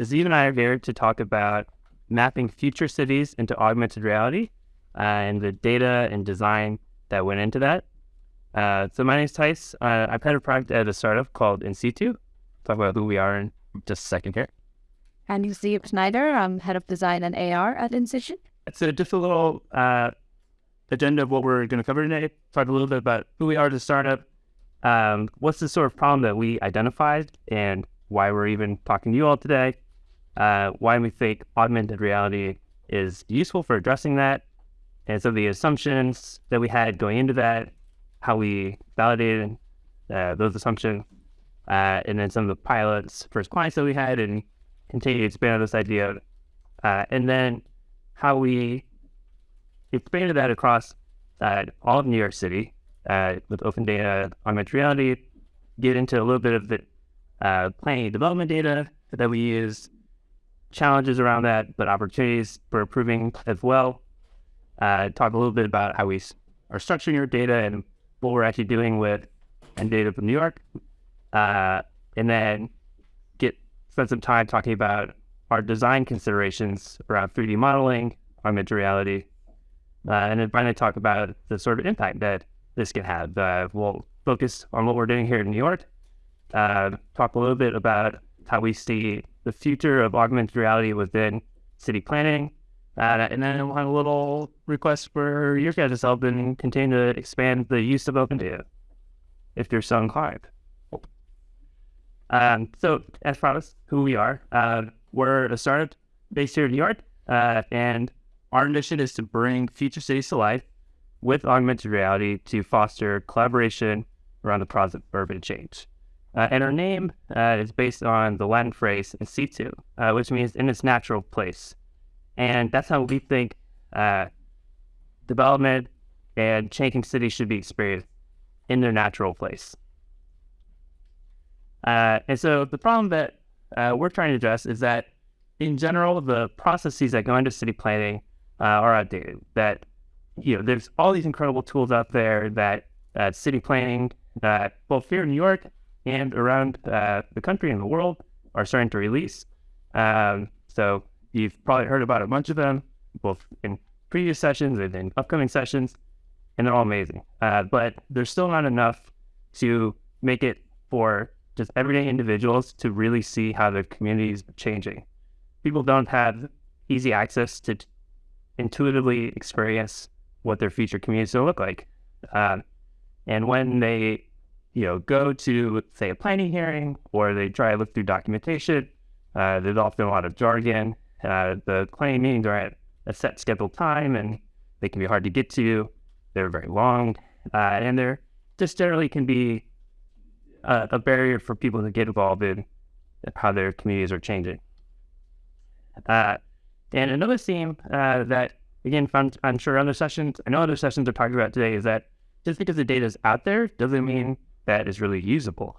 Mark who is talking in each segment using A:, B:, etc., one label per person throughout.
A: Aziz and I are here to talk about mapping future cities into augmented reality uh, and the data and design that went into that. Uh, so my name is Tice. Uh, I've had a project at a startup called InSitu. Talk about who we are in just a second here.
B: And Aziz Schneider. I'm head of design and AR at InSitu.
A: So just a little uh, agenda of what we're going to cover today. Talk a little bit about who we are as a startup, um, what's the sort of problem that we identified, and why we're even talking to you all today, uh, why we think augmented reality is useful for addressing that, and some of the assumptions that we had going into that, how we validated uh, those assumptions, uh, and then some of the pilots, first clients that we had, and continue to expand on this idea, uh, and then how we expanded that across uh, all of New York City uh, with open data, augmented reality, get into a little bit of the planning development data that we use, challenges around that, but opportunities for improving as well. Uh, talk a little bit about how we are structuring your data and what we're actually doing with and data from New York. Uh, and then get spend some time talking about our design considerations around 3D modeling, augmented reality, uh, and then finally talk about the sort of impact that this can have. Uh, we'll focus on what we're doing here in New York, uh, talk a little bit about how we see the future of augmented reality within city planning, uh, and then a little request for your guys' help and continue to expand the use of open data if you're so inclined. Um, so, as promised, who we are, uh, we're a startup based here in New York, uh, and our mission is to bring future cities to life with augmented reality to foster collaboration around the process of urban change. Uh, and our name uh, is based on the Latin phrase in situ, uh, which means in its natural place. And that's how we think uh, development and changing cities should be experienced in their natural place. Uh, and so the problem that uh, we're trying to address is that in general, the processes that go into city planning are outdated, that you know, there's all these incredible tools out there that city planning, both here in New York and around uh, the country and the world, are starting to release. Um, so you've probably heard about a bunch of them, both in previous sessions and in upcoming sessions, and they're all amazing. Uh, but there's still not enough to make it for just everyday individuals to really see how their communities are changing. People don't have easy access to intuitively experience what their future communities will look like. Um, and when they, you know, go to say a planning hearing or they try to look through documentation, uh, there's often a lot of jargon. Uh, the planning meetings are at a set scheduled time and they can be hard to get to. They're very long, uh, and they're just generally can be a, a, barrier for people to get involved in how their communities are changing. Uh, and another theme uh, that again, from, I'm sure other sessions, I know other sessions are talking about today is that just because the data is out there doesn't mean that is really usable.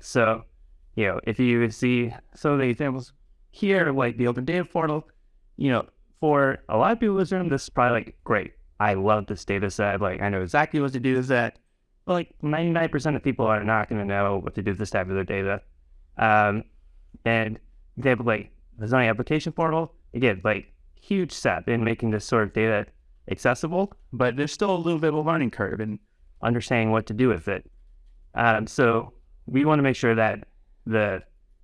A: So, you know, if you see some of the examples here, like the open data portal, you know, for a lot of people in this room, this is probably like, great. I love this data set. Like, I know exactly what to do with that. But like 99% of people are not going to know what to do with this type of their data. Um, and they have like the zoning application portal, again, like huge step in making this sort of data accessible, but there's still a little bit of a learning curve in understanding what to do with it. Um, so we want to make sure that the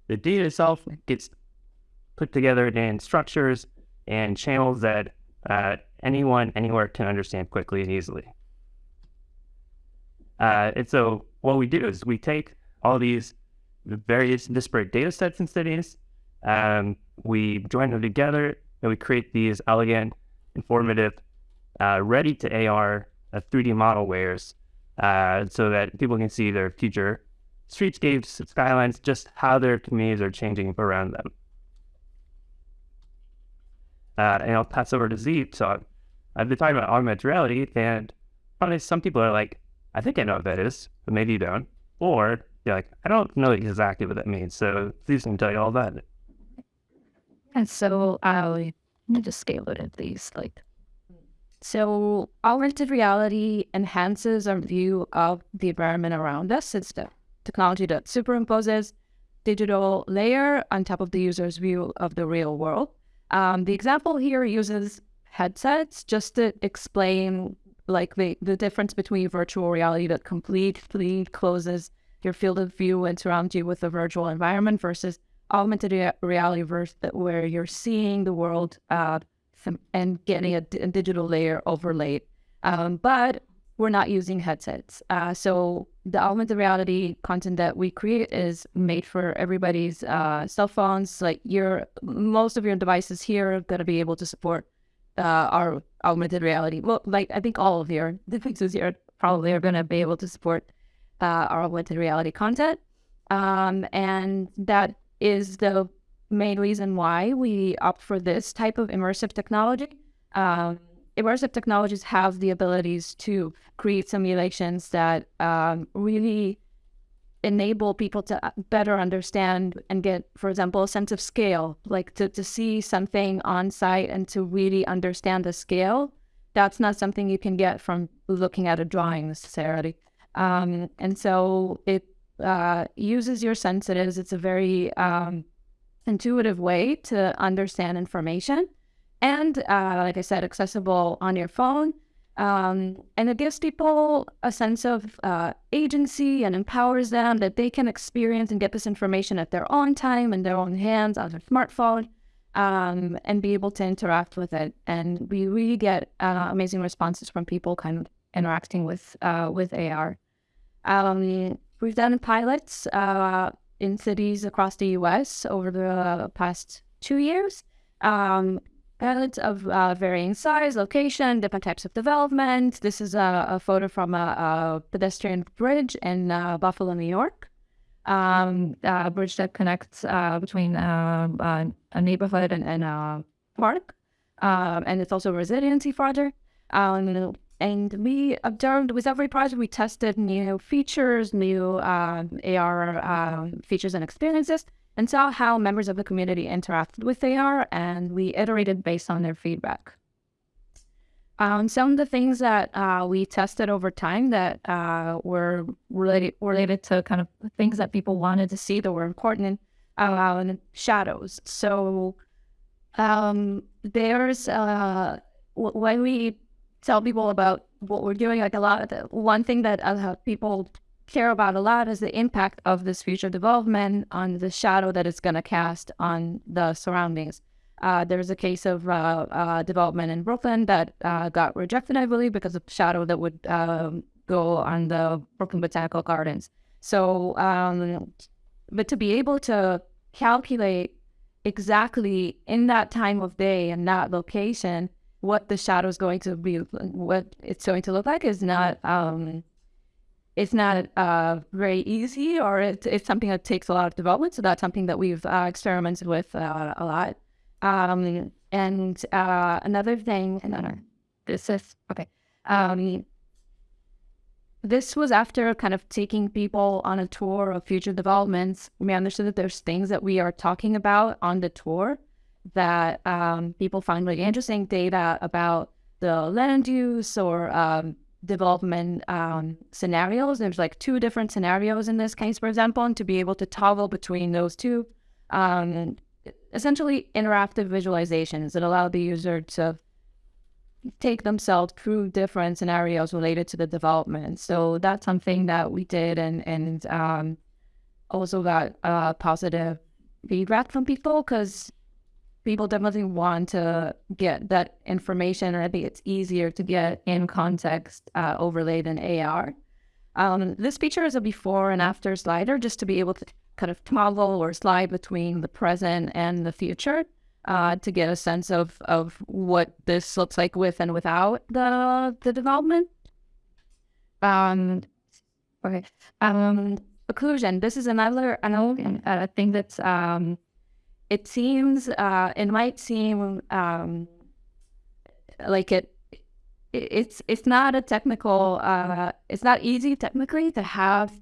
A: the data itself gets put together in structures and channels that uh, anyone anywhere can understand quickly and easily. Uh, and so what we do is we take all these various disparate data sets and cities, um, we join them together and we create these elegant, informative, uh, ready to AR uh, 3D model wares uh, so that people can see their future streetscapes, skylines, just how their communities are changing around them. Uh, and I'll pass over to Z. So I've been talking about augmented reality, and probably some people are like, I think I know what that is, but maybe you don't. Or you're like, I don't know exactly what that means. So Z can tell you all that.
B: And so I let me just scale it at least like so augmented reality enhances our view of the environment around us. It's the technology that superimposes digital layer on top of the user's view of the real world. Um, the example here uses headsets just to explain like the, the difference between virtual reality that completely closes your field of view and surrounds you with a virtual environment versus augmented reality where you're seeing the world uh, and getting a, a, digital layer overlaid. Um, but we're not using headsets. Uh, so the augmented reality content that we create is made for everybody's uh, cell phones. Like your most of your devices here are going to be able to support uh, our augmented reality. Well, like I think all of your devices here probably are going to be able to support uh, our augmented reality content, um, and that is the main reason why we opt for this type of immersive technology. Um, immersive technologies have the abilities to create simulations that um, really enable people to uh, better understand and get, for example, a sense of scale, like to, to see something on site and to really understand the scale. That's not something you can get from looking at a drawing necessarily. Um, and so it uh, uses your senses. It's a very um, intuitive way to understand information and uh, like I said, accessible on your phone. Um, and it gives people a sense of uh, agency and empowers them that they can experience and get this information at their own time in their own hands on their smartphone um, and be able to interact with it. And we really get uh, amazing responses from people kind of interacting with uh, with AR. Um, we've done pilots uh, in cities across the U.S. over the past two years. Um, pilots of uh, varying size, location, different types of development. This is a, a photo from a, a, pedestrian bridge in uh, Buffalo, New York. Um, a bridge that connects uh, between uh, uh, a neighborhood and, and a park. Um, and it's also a resiliency project. Um, and we observed with every project, we tested new features, new um, AR um, features and experiences and saw how members of the community interacted with AR, and we iterated based on their feedback. Um, some of the things that uh, we tested over time that uh, were related related to kind of things that people wanted to see that were important, uh, shadows. So um, there's uh, when we tell people about what we're doing, like a lot of the one thing that uh, people care about a lot is the impact of this future development on the shadow that it's going to cast on the surroundings. Uh, there's a case of uh, uh, development in Brooklyn that uh, got rejected, I believe, because of shadow that would um, go on the Brooklyn Botanical Gardens. So, um, but to be able to calculate exactly in that time of day and that location what the shadow is going to be, what it's going to look like, is not um, it's not uh, very easy or it, it's something that takes a lot of development. So that's something that we've uh, experimented with uh, a lot. Um, and uh, another thing, another, this is, okay. Um, this was after kind of taking people on a tour of future developments. We understood that there's things that we are talking about on the tour that um, people find really interesting data about the land use or um, development um, scenarios. There's like two different scenarios in this case, for example, and to be able to toggle between those two, um, essentially interactive visualizations that allow the user to take themselves through different scenarios related to the development. So that's something that we did and, and um, also got uh, positive feedback from people because people definitely want to get that information, and I think it's easier to get in context uh, overlaid in AR. Um, this feature is a before and after slider, just to be able to kind of toggle or slide between the present and the future uh, to get a sense of of what this looks like with and without the the development. Um, okay. Um, occlusion. This is another another uh, thing that's um, it seems uh, it might seem um, like it it's it's not a technical uh, it's not easy technically to have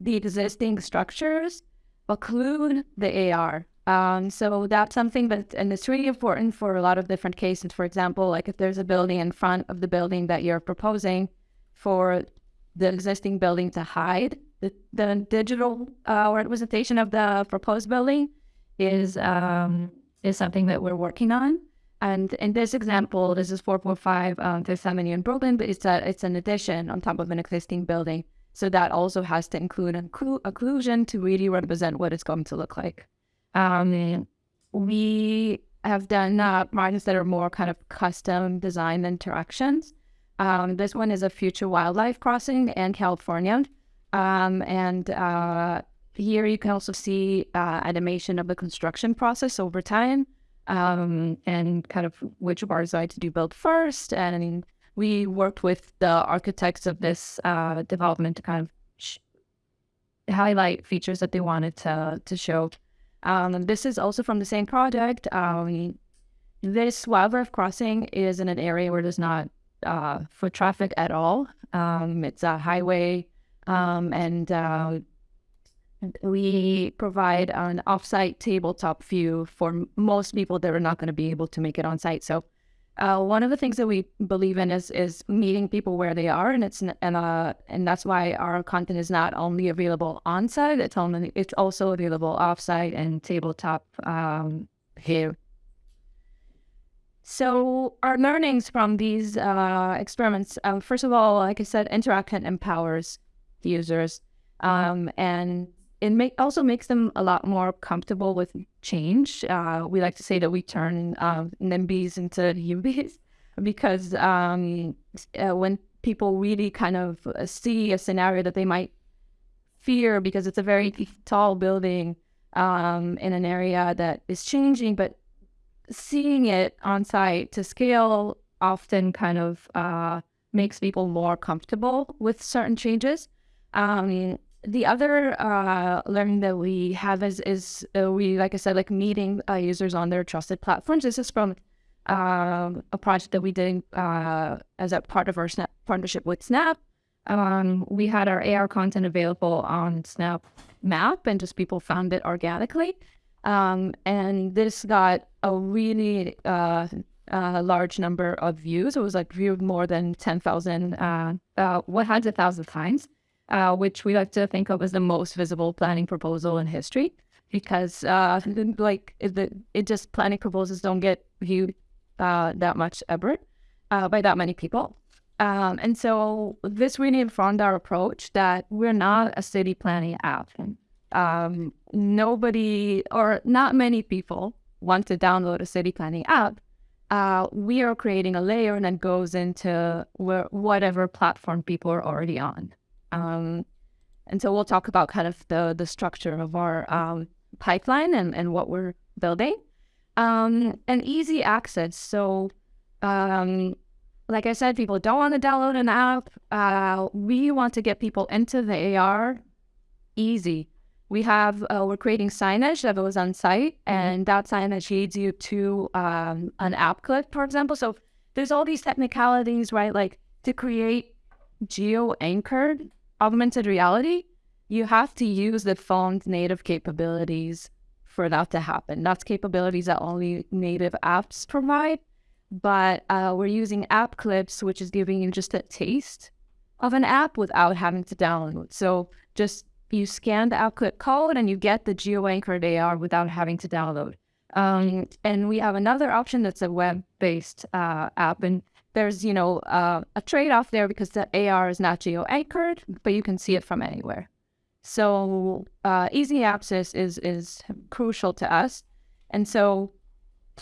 B: the existing structures occlude the AR. Um, so that's something that and it's really important for a lot of different cases. For example, like if there's a building in front of the building that you're proposing for the existing building to hide the, the digital uh, representation of the proposed building is um, is something that we're working on. And in this example, this is 4.5 um, Fifth Avenue in Brooklyn, but it's a, it's an addition on top of an existing building. So that also has to include an occlusion to really represent what it's going to look like. Um, we have done uh, that are more kind of custom design interactions. Um, this one is a future wildlife crossing in California. Um, and uh, here you can also see uh, animation of the construction process over time um, and kind of which parts I to do build first. And we worked with the architects of this uh, development to kind of highlight features that they wanted to, to show. Um, this is also from the same project. Um, this wildlife crossing is in an area where there's not uh, foot traffic at all. Um, it's a highway, um, and uh, we provide an offsite tabletop view for most people that are not going to be able to make it on site. So, uh, one of the things that we believe in is is meeting people where they are, and it's and uh and that's why our content is not only available on site; it's only it's also available offsite and tabletop um, here. So our learnings from these uh, experiments, um, first of all, like I said, interaction empowers the users, um, and it also makes them a lot more comfortable with change. Uh, we like to say that we turn um, NIMBYs into YIMBYs because um, uh, when people really kind of uh, see a scenario that they might fear because it's a very tall building um, in an area that is changing, but seeing it on site to scale often kind of uh, makes people more comfortable with certain changes. Um, the other uh, learning that we have is is uh, we like I said like meeting uh, users on their trusted platforms. This is from um, a project that we did uh, as a part of our Snap partnership with Snap. Um, we had our AR content available on Snap Map, and just people found it organically. Um, and this got a really uh, uh, large number of views. It was like viewed more than 10,000, uh, uh, 100,000 times, uh, which we like to think of as the most visible planning proposal in history because uh, like it, it just planning proposals don't get viewed uh, that much ever uh, by that many people. Um, and so this really informed our approach that we're not a city planning app um, nobody or not many people want to download a city planning app, uh, we are creating a layer that goes into where, whatever platform people are already on. Um, and so we'll talk about kind of the the structure of our um, pipeline and, and what we're building. Um, and easy access. So, um, like I said, people don't want to download an app. Uh, we want to get people into the AR easy we have uh, we're creating signage that goes on site mm-hmm. and that signage leads you to um, an app clip for example so there's all these technicalities right like to create geo anchored augmented reality you have to use the phone's native capabilities for that to happen that's capabilities that only native apps provide but uh, we're using app clips which is giving you just a taste of an app without having to download so just you scan the output code and you get the geo-anchored AR without having to download. Um, and we have another option that's a web-based uh, app, and there's you know uh, a trade-off there because the AR is not geo-anchored, but you can see it from anywhere. So uh, easy access is is crucial to us, and so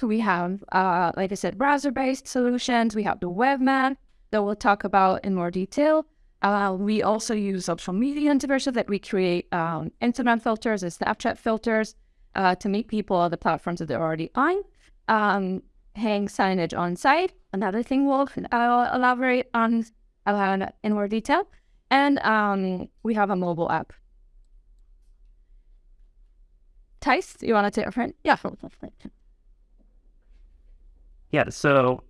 B: we have, uh, like I said, browser-based solutions. We have the web map that we'll talk about in more detail. Uh, we also use social media integration that we create um, Instagram filters and Snapchat filters uh, to meet people on the platforms that they're already on. Um, hang signage on site. Another thing we'll uh, elaborate on uh, in more detail. And um, we have a mobile app. Tice, you want to take a friend? Yeah.
A: Yeah. So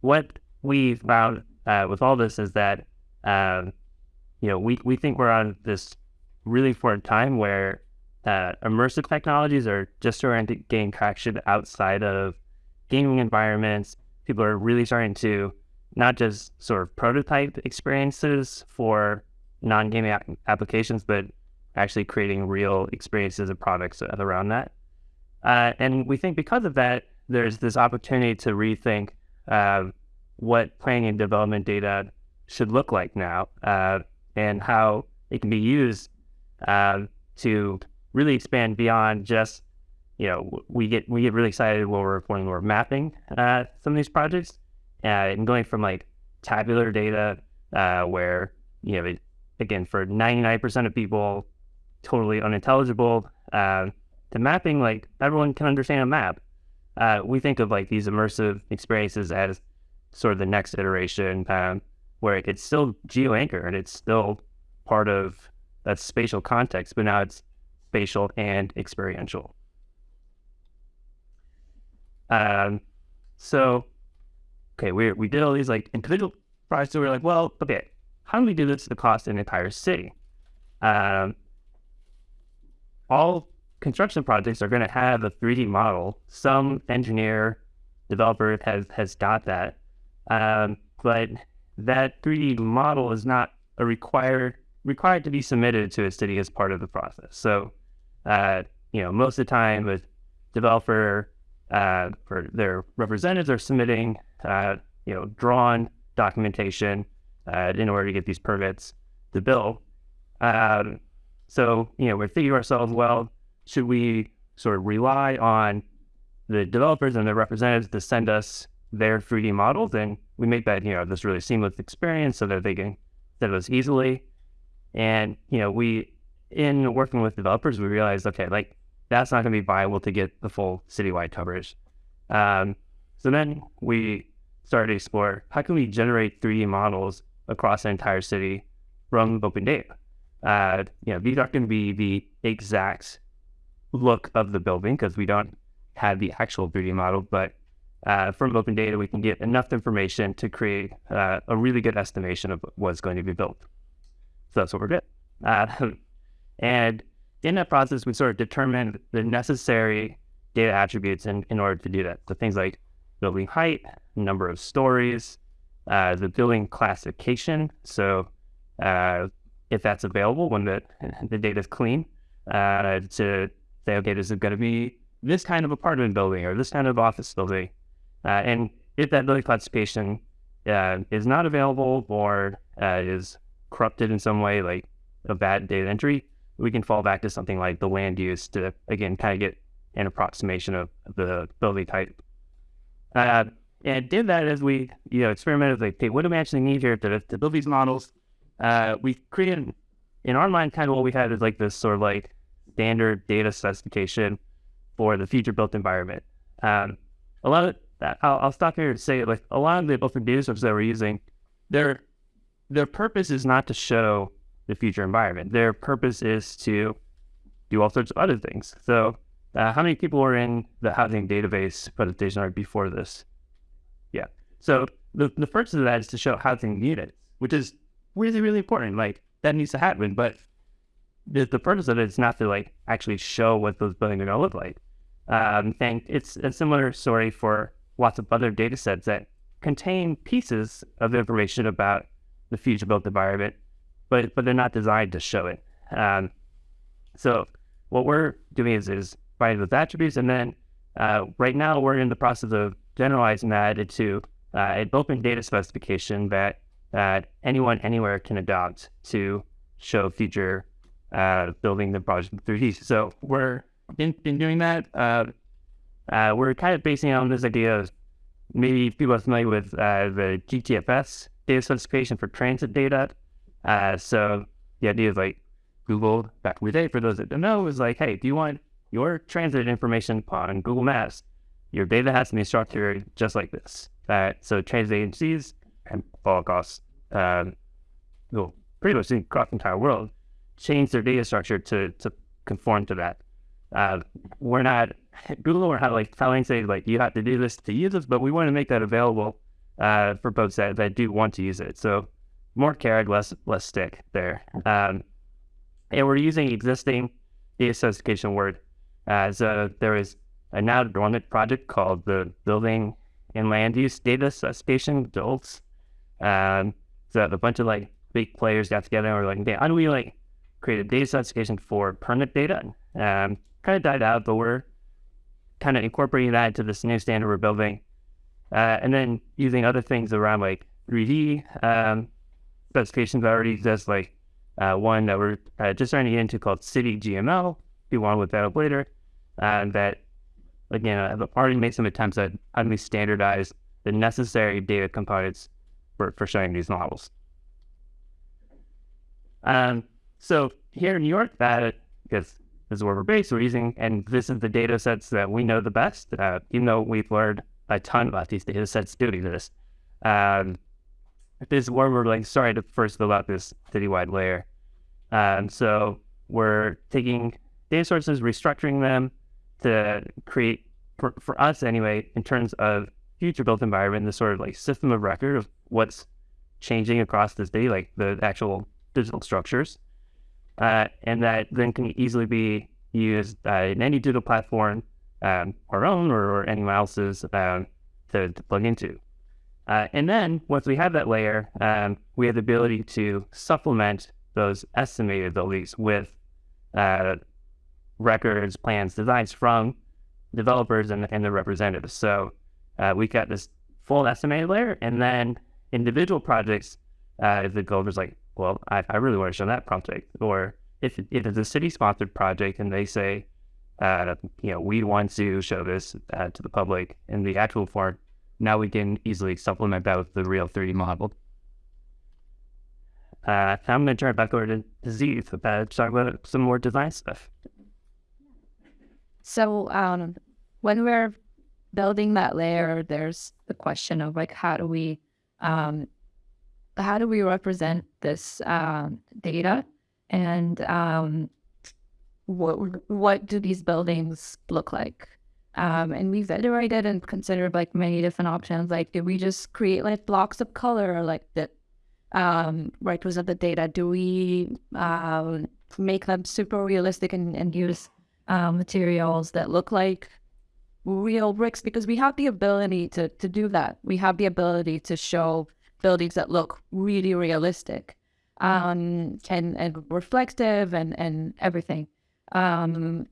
A: what we found uh, with all this is that um, you know, we, we think we're on this really important time where uh, immersive technologies are just starting to gain traction outside of gaming environments. People are really starting to not just sort of prototype experiences for non-gaming applications, but actually creating real experiences and products around that. Uh, and we think because of that, there's this opportunity to rethink uh, what planning and development data should look like now uh, and how it can be used uh, to really expand beyond just, you know, we get we get really excited when we're when we're mapping uh, some of these projects uh, and going from like tabular data where you know it, again for 99% of people totally unintelligible uh, to mapping like everyone can understand a map. Uh, we think of like these immersive experiences as sort of the next iteration um, where it's still geo anchored and it's still part of that spatial context but now it's spatial and experiential um, so okay we, we did all these like individual projects so we are like well okay how do we do this across an entire city? Um, all construction projects are going to have a 3D model. Some engineer, developer has, has got that. Um, but that 3D model is not a required required to be submitted to a city as part of the process. So, uh, you know, most of the time with developer uh, their representatives are submitting, uh, you know, drawn documentation uh, in order to get these permits to build. Um, so, you know, we're thinking to ourselves, well, should we sort of rely on the developers and their representatives to send us their 3D models? And we make that, you know, this really seamless experience so that they can send us easily. And, you know, we, in working with developers, we realized, okay, like that's not going to be viable to get the full citywide coverage. Um, so then we started to explore how can we generate 3D models across the entire city from open data. Uh, you know, these aren't going to be the exact look of the building because we don't have the actual 3D model, but uh, from open data, we can get enough information to create uh, a really good estimation of what's going to be built. So that's what we're. Uh, and in that process, we sort of determine the necessary data attributes in, in order to do that. So things like building height, number of stories, uh, the building classification. So uh, if that's available when the, the data is clean, uh, to say, okay, this is going to be this kind of apartment building or this kind of office building. Uh, and if that building classification uh, is not available or uh, is corrupted in some way, like a bad data entry, we can fall back to something like the land use to, again, kind of get an approximation of the building type. Uh, and did that as we, you know, experimented like, okay, what do we actually need here to, to build these models? Uh, we created, in our mind, kind of what we had is like this sort of like standard data specification for the future built environment. Um, a lot of that, I'll, I'll stop here to say like a lot of the data sources that we're using, their their purpose is not to show the future environment. Their purpose is to do all sorts of other things. So, uh, how many people were in the housing database presentation before this? Yeah. So the, the first of that is to show housing units, which is really, really important. Like that needs to happen. But the, the purpose of it is not to like actually show what those buildings are going to look like. Um, and it's a similar story for lots of other data sets that contain pieces of information about the future built environment, but but they're not designed to show it. Um, so what we're doing is is finding those attributes, and then uh, right now we're in the process of generalizing that into uh, an open data specification that that anyone anywhere can adopt to show future uh, building the project in 3D. So we're in, in doing that. Uh, uh, we're kind of basing on this idea of maybe people are familiar with the GTFS data specification for transit data. Uh, so the idea is like Google back in the day, for those that don't know, is like, hey, do you want your transit information on Google Maps your data has to be structured just like this. Uh, so transit agencies and all across, um, well, pretty much across the entire world, change their data structure to, to conform to that. Uh, we're not, Google we're not like telling say like you have to do this to use this, but we want to make that available uh, for folks that, that do want to use it. So more carrot, less less stick there. Um, and we're using existing data specification word. Uh, so there is a now dormant project called the Building and Land Use Data Specification, DOLS. Um, so a bunch of like big players got together and were like, okay, how do we like create a data specification for permit data? Um, kind of died out, but we're kind of incorporating that into this new standard we're building. Uh, and then using other things around like 3D um, specifications that already exist, like uh, one that we're uh, just starting to get into called City GML. If you want to look that up later, uh, that again, I've already made some attempts at how do we standardize the necessary data components for, for showing these models. Um, so here in New York, that because this is where we're based, we're using, and this is the data sets that we know the best, uh, even though we've learned a ton about these data sets doing this. Um, this is where we're like starting to first build out this citywide layer. Um, so we're taking data sources, restructuring them to create, for, for us anyway, in terms of future built environment, the sort of like system of record of what's changing across the city, like the actual digital structures. Uh, and that then can easily be used uh, in any digital platform, um, our own or, or anyone else's, um, to, to, plug into. Uh, and then once we have that layer, um, we have the ability to supplement those estimated values with uh, records, plans, designs from developers and, and the representatives. So uh, we got this full estimated layer, and then individual projects, uh, if the developer's like, well, I, I really want to show that project, or if, if it's a city-sponsored project and they say, uh, you know, we want to show this uh, to the public in the actual form, now we can easily supplement that with the real 3D model. Uh, I'm going to turn it back over to Z to talk about some more design stuff.
B: So um, when we're building that layer, there's the question of like, how do we, um, how do we represent this um, data, and um, what what do these buildings look like? Um, and we've iterated and considered like many different options. Like, do we just create like blocks of color, like that um, represent the data? Do we um, make them super realistic and, and use uh, materials that look like real bricks because we have the ability to, to do that. We have the ability to show buildings that look really realistic um, and, and reflective and, and everything. Um,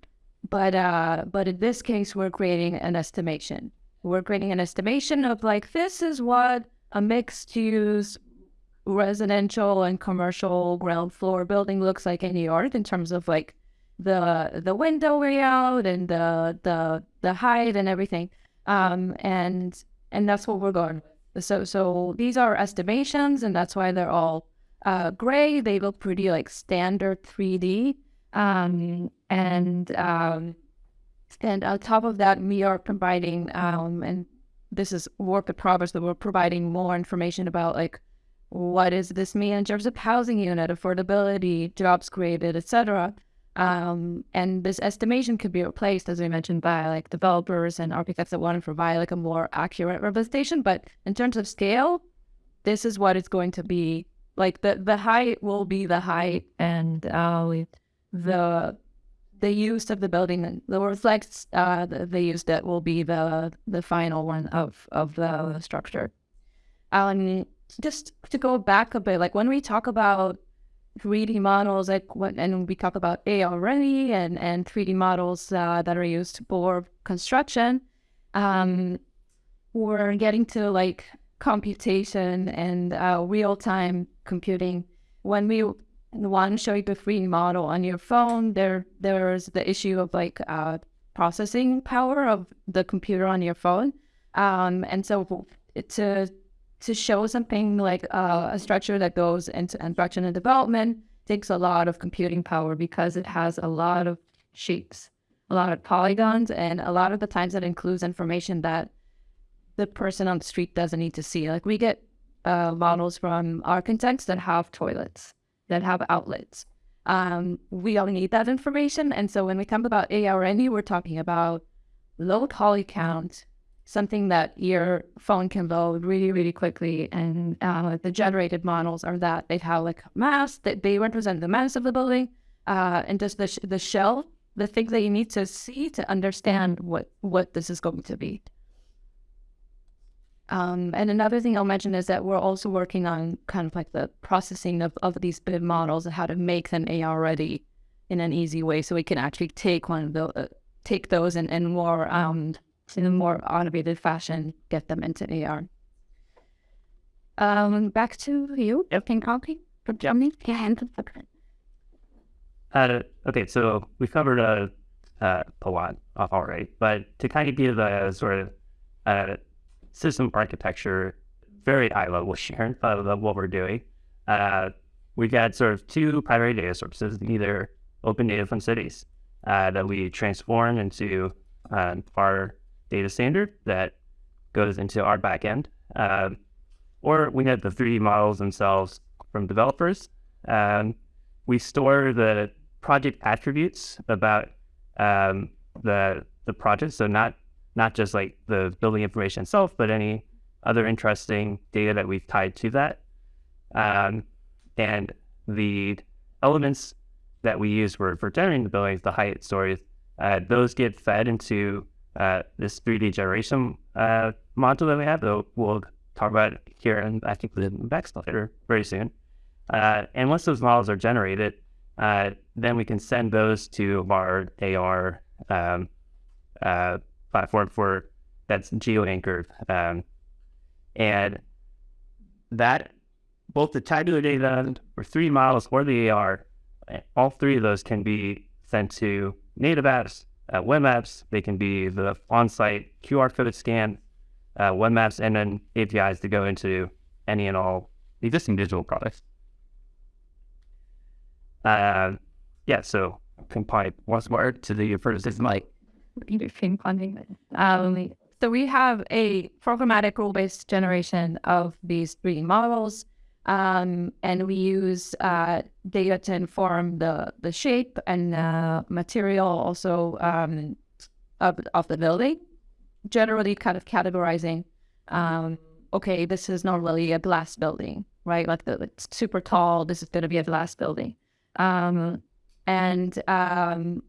B: but uh, but in this case, we're creating an estimation. We're creating an estimation of like this is what a mixed use residential and commercial ground floor building looks like in New York in terms of like the the window layout and the the the height and everything. Um, and and that's what we're going with. So so these are estimations, and that's why they're all uh, gray. They look pretty like standard 3D. Um, and um, and on top of that, we are providing um, and this is work in progress that we're providing more information about like what does this mean in terms of housing unit affordability, jobs created, etc. Um, and this estimation could be replaced, as we mentioned, by like developers and architects that want to provide like a more accurate representation. But in terms of scale, this is what it's going to be. Like the the height will be the height, and uh, the the use of the building, the reflects uh, the, the use that will be the the final one of of the structure. Um, just to go back a bit, like when we talk about 3D models, like what, and we talk about AR and, and 3D models uh, that are used for construction. Um, we're getting to like computation and uh, real time computing. When we want to show the 3D model on your phone, there there's the issue of like uh, processing power of the computer on your phone. Um, and so to to show something like uh, a structure that goes into construction and development takes a lot of computing power because it has a lot of shapes, a lot of polygons, and a lot of the times it includes information that the person on the street doesn't need to see. Like we get uh, models from architects that have toilets, that have outlets. Um, we all need that information. And so when we talk about ARNE, we're talking about low poly count, something that your phone can load really, really quickly. And uh, the generated models are that they have like mass, that they represent the mass of the building, uh, and just the, sh- the shell, the things that you need to see to understand what, what this is going to be. Um, and another thing I'll mention is that we're also working on kind of like the processing of, of these BIM models and how to make them AR ready in an easy way, so we can actually take one of the uh, take those and, and more um, in a more automated fashion, get them into AR. Um, back to you.
A: Yep.
B: Can copy from Germany. Yeah,
A: Uh, okay, so we've covered a, uh, a lot off already, but to kind of give a sort of uh, system architecture, very high level share of, what we're doing, uh, we've got sort of two primary data sources, either open data from cities uh, that we transform into um, our data standard that goes into our backend, um, or we have the 3D models themselves from developers. Um, we store the project attributes about um, the the project. So not not just like the building information itself, but any other interesting data that we've tied to that. Um, and the elements that we use for, for generating the buildings, the height stories, uh, those get fed into uh, this 3D generation uh, module that we have that we'll talk about here and I think the next later very soon. Uh, and once those models are generated, uh, then we can send those to our AR um, uh, platform for that's geo anchored. Um, and that both the tabular data or 3D models or the AR, all three of those can be sent to native apps, uh, web apps. They can be the on-site QR code scan, uh, web maps, and then APIs to go into any and all existing digital products. Uh, yeah, so can pipe once more to the first like
B: um, so we have a programmatic rule-based generation of these 3D models, um, and we use uh, data to inform the the shape and uh, material also um, of of the building. Generally, kind of categorizing. Um, okay, this is normally a glass building, right? Like the, it's super tall. This is going to be a glass building. Um, and um,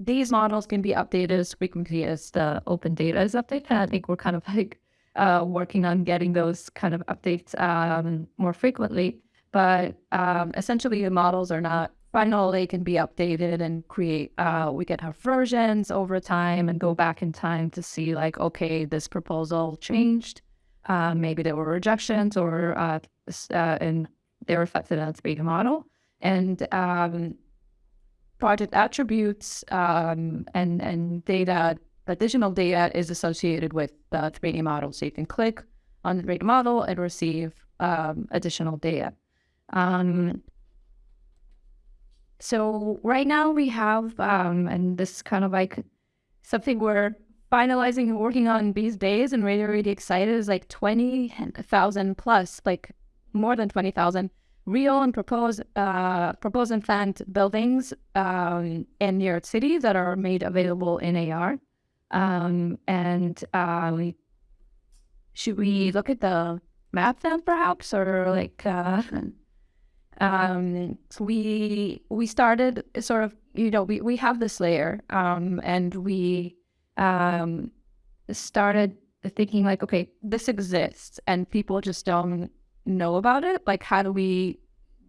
B: these models can be updated as frequently as the open data is updated. I think we're kind of like uh, working on getting those kind of updates um, more frequently. But um, essentially, the models are not final. They can be updated and create. Uh, we can have versions over time and go back in time to see, like, okay, this proposal changed. Uh, maybe there were rejections or uh, uh, and they reflected on the 3D model. And um, project attributes um, and, and data, additional data is associated with the 3D model. So you can click on the 3D model and receive um, additional data. Um, so right now we have, um, and this is kind of like something we're finalizing and working on these days and really, really excited is like 20,000 plus, like more than 20,000 real and proposed uh, proposed and planned buildings um, in New York City that are made available in AR. Um, and uh, should we look at the map then, perhaps, or like uh, um, we we started sort of you know we we have this layer um, and we um, started thinking like okay this exists and people just don't know about it? Like, how do we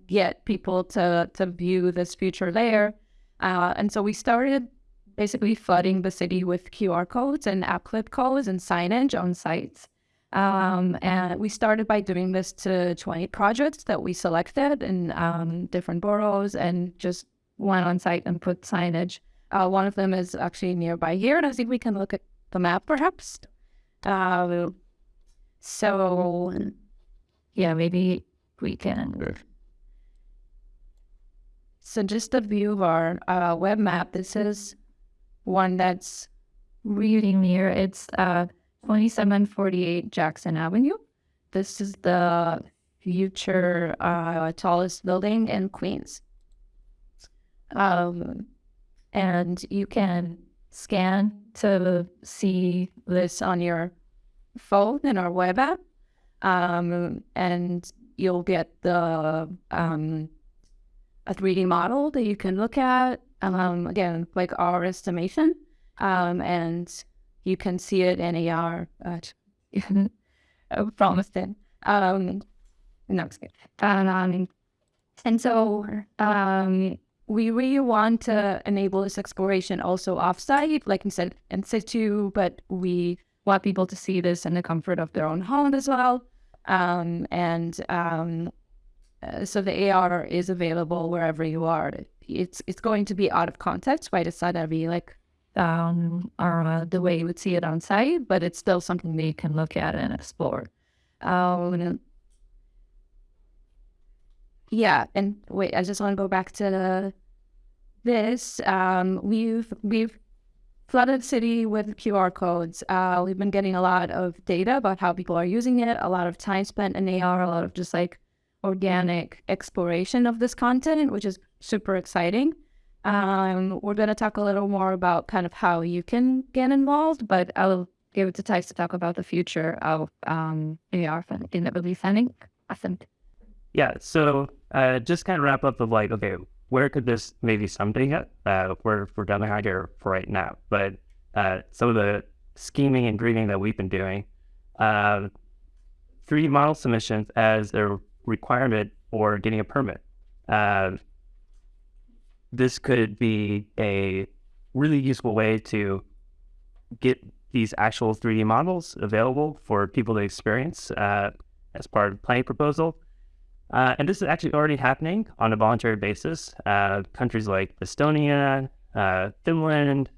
B: get people to to view this future layer? Uh, and so we started basically flooding the city with QR codes and app clip codes and signage on sites. Um, and we started by doing this to 20 projects that we selected in um, different boroughs and just went on site and put signage. Uh, one of them is actually nearby here, and I think we can look at the map perhaps. Uh, so yeah, maybe we can. So just a view of our uh, web map. This is one that's really near. It's uh, 2748 Jackson Avenue. This is the future uh, tallest building in Queens. Um, and you can scan to see this on your phone in our web app um, and you'll get the um, a 3D model that you can look at. Um, again, like our estimation, um, and you can see it in AR. Uh, promised it. Um, no. Um, and so um, we really want to enable this exploration also offsite, like you said, in situ, but we want people to see this in the comfort of their own home as well. Um, and um, uh, so the AR is available wherever you are. It's it's going to be out of context, right? It's not to be like um, or uh, the way you would see it on site, but it's still something that you can look at and explore. Um, yeah, and wait, I just want to go back to this. Um, we've we've flooded city with QR codes. Uh, we've been getting a lot of data about how people are using it, a lot of time spent in AR, a lot of just like organic exploration of this content, which is super exciting. Um, we're going to talk a little more about kind of how you can get involved, but I'll give it to Thijs to talk about the future of um, AR in the release setting. Awesome.
A: Yeah. So uh, just kind of wrap up of like, okay, where could this maybe someday get? Uh, we're, we're done here for right now, but uh, some of the scheming and dreaming that we've been doing, uh, 3D model submissions as a requirement for getting a permit. Uh, this could be a really useful way to get these actual 3D models available for people to experience uh, as part of the planning proposal. Uh, and this is actually already happening on a voluntary basis. Uh, countries like Estonia, uh, Finland,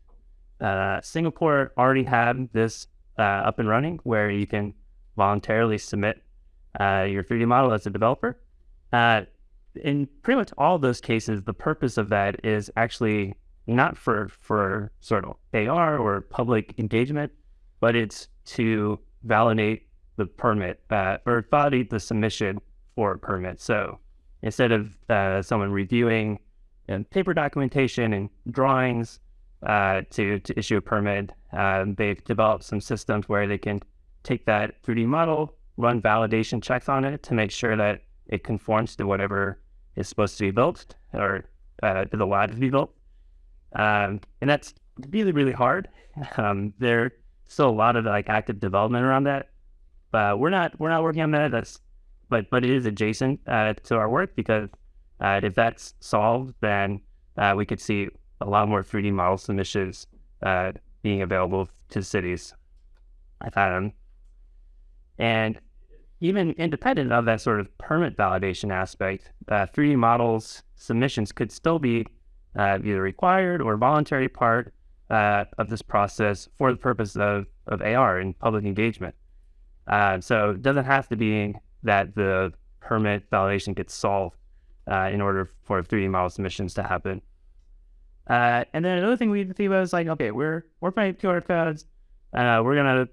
A: uh, Singapore already have this uh, up and running where you can voluntarily submit your 3D model as a developer in pretty much all those cases, the purpose of that is actually not for for sort of AR or public engagement, but it's to validate the permit uh, or validate the submission for a permit. So instead of uh, someone reviewing paper documentation and drawings uh, to to issue a permit, um, they've developed some systems where they can take that 3D model, run validation checks on it to make sure that it conforms to whatever is supposed to be built or uh, is allowed to be built. Um, and that's really, really hard. Um, there's still a lot of like active development around that. But we're not we're not working on that. That's but but it is adjacent uh, to our work because uh, if that's solved, then uh, we could see a lot more 3D model submissions uh, being available to cities. I found, and even independent of that sort of permit validation aspect, uh, 3D models submissions could still be uh, either required or voluntary part uh, of this process for the purpose of, of AR and public engagement. Uh, so it doesn't have to be that the permit validation gets solved uh, in order for 3D model submissions to happen. Uh, and then another thing we think about is like, okay, we're we're playing QR codes. we're gonna